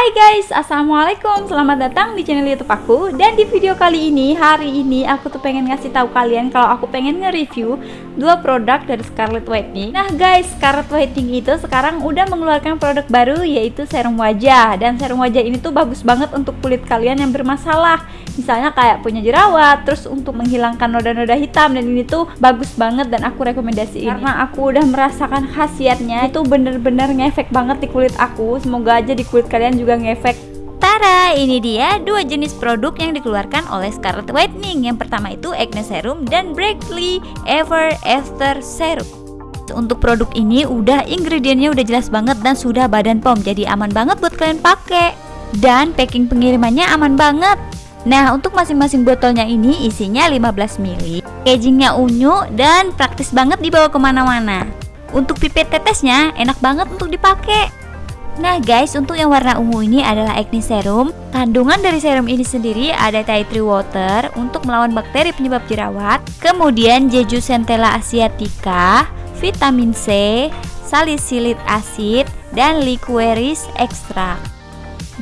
Hai guys, Assalamualaikum. Selamat datang di channel youtube aku. Dan di video kali ini, hari ini Aku tuh pengen ngasih tahu kalian Kalau aku pengen nge-review Dua produk dari Scarlett Whitening. Nah guys, Scarlett Whitening itu sekarang udah mengeluarkan produk baru Yaitu serum wajah. Dan serum wajah ini tuh bagus banget untuk kulit kalian yang bermasalah Misalnya kayak punya jerawat Terus untuk menghilangkan noda-noda hitam Dan ini tuh bagus banget dan aku rekomendasiin Karena aku udah merasakan khasiatnya Itu bener-bener ngefek banget di kulit aku Semoga aja di kulit kalian juga ngefek Tara, ini dia dua jenis produk yang dikeluarkan oleh Scarlett Whitening. Yang pertama itu Acne Serum dan Breakly Ever After Serum. Untuk produk ini udah ingredientnya udah jelas banget dan sudah badan pom, jadi aman banget buat kalian pakai. Dan packing pengirimannya aman banget. Nah, untuk masing-masing botolnya ini isinya 15 ml. Packagingnya unyu dan praktis banget dibawa ke mana-mana. Untuk pipet tetesnya enak banget untuk dipakai. Nah guys, untuk yang warna ungu ini adalah acne serum. Kandungan dari serum ini sendiri ada tea tree water untuk melawan bakteri penyebab jerawat. Kemudian jeju centella asiatica, vitamin C, salicylic acid, dan liqueris extra.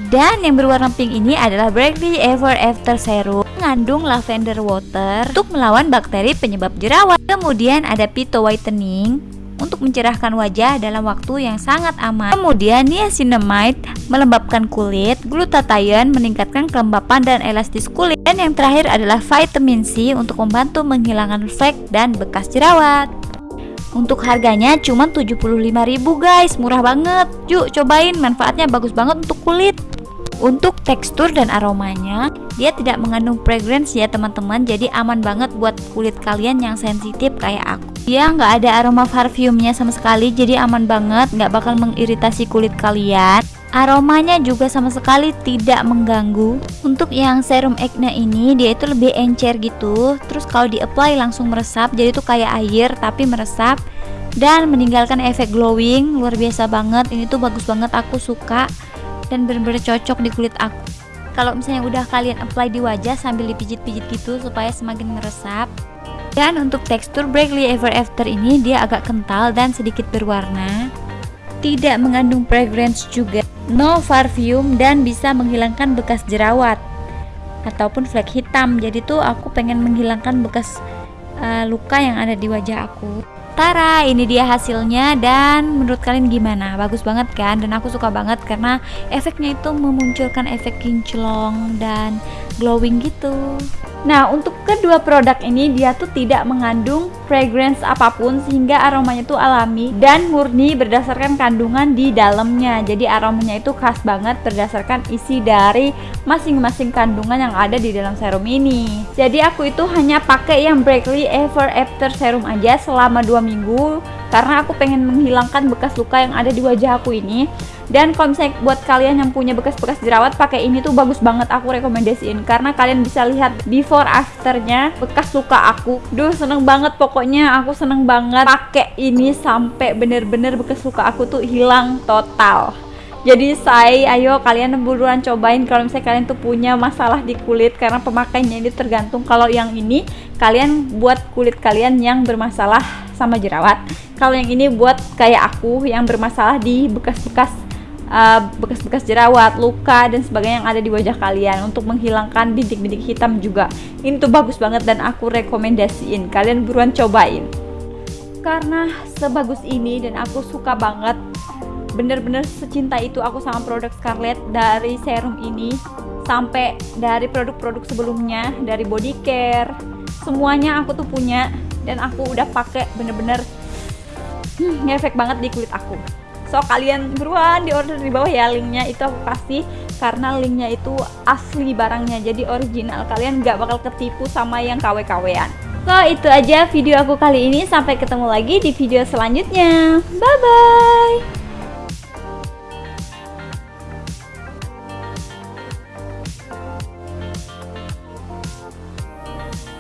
Dan yang berwarna pink ini adalah Brightly Ever After Serum mengandung lavender water untuk melawan bakteri penyebab jerawat. Kemudian ada Pito Whitening untuk mencerahkan wajah dalam waktu yang sangat aman. Kemudian niacinamide melembabkan kulit, glutathione meningkatkan kelembapan dan elastis kulit, dan yang terakhir adalah vitamin C untuk membantu menghilangkan flek dan bekas jerawat. Untuk harganya cuma 75.000 guys, murah banget. Yuk cobain, manfaatnya bagus banget untuk kulit. Untuk tekstur dan aromanya, dia tidak mengandung fragrance ya teman-teman, jadi aman banget buat kulit kalian yang sensitif kayak aku. Dia nggak ada aroma parfumnya sama sekali, jadi aman banget, nggak bakal mengiritasi kulit kalian. Aromanya juga sama sekali tidak mengganggu. Untuk yang serum acne ini dia itu lebih encer gitu. Terus kalau di apply langsung meresap, jadi itu kayak air tapi meresap dan meninggalkan efek glowing. Luar biasa banget. Ini tuh bagus banget, aku suka dan benar-benar cocok di kulit aku. Kalau misalnya udah kalian apply di wajah sambil dipijit-pijit gitu supaya semakin meresap. Dan untuk tekstur Breakly Ever After ini dia agak kental dan sedikit berwarna. Tidak mengandung fragrance juga. No parfum dan bisa menghilangkan bekas jerawat. Ataupun flek hitam. Jadi tuh aku pengen menghilangkan bekas uh, luka yang ada di wajah aku Tara, ini dia hasilnya dan menurut kalian gimana? Bagus banget kan? Dan aku suka banget karena efeknya itu memunculkan efek kinclong dan glowing gitu. Nah, untuk kedua produk ini dia tuh tidak mengandung fragrance apa pun sehingga aromanya tuh alami dan murni berdasarkan kandungan di dalamnya. Jadi aromanya itu khas banget berdasarkan isi dari masing-masing kandungan yang ada di dalam serum ini. Jadi aku itu hanya pakai yang Breakly Ever After Serum aja selama 2 minggu karena aku pengen menghilangkan bekas luka yang ada di wajah aku ini dan misalnya buat kalian yang punya bekas-bekas jerawat pakai ini tuh bagus banget aku rekomendasiin. Karena kalian bisa lihat before afternya bekas luka aku. Duh seneng banget pokoknya aku seneng banget pakai ini sampai bener-bener bekas luka aku tuh hilang total. Jadi saya ayo kalian buruan cobain kalau misalnya kalian tuh punya masalah di kulit karena pemakainya ini tergantung kalau yang ini kalian buat kulit kalian yang bermasalah sama jerawat. Kalau yang ini buat kayak aku yang bermasalah di bekas-bekas bekas-bekas uh, jerawat, luka dan sebagainya yang ada di wajah kalian untuk menghilangkan bintik-bintik hitam juga. Ini tuh bagus banget dan aku rekomendasiin. Kalian buruan cobain. Karena sebagus ini dan aku suka banget bener-bener secinta itu aku sama produk Scarlett dari serum ini sampai dari produk-produk sebelumnya dari body care semuanya aku tuh punya dan aku udah pakai bener-bener hmm, ngefek banget di kulit aku so kalian buruan di order di bawah ya linknya itu aku kasih. Karena linknya itu asli barangnya jadi original. Kalian nggak bakal ketipu sama yang KW-KWan so itu aja video aku kali ini. Sampai ketemu lagi di video selanjutnya. Bye bye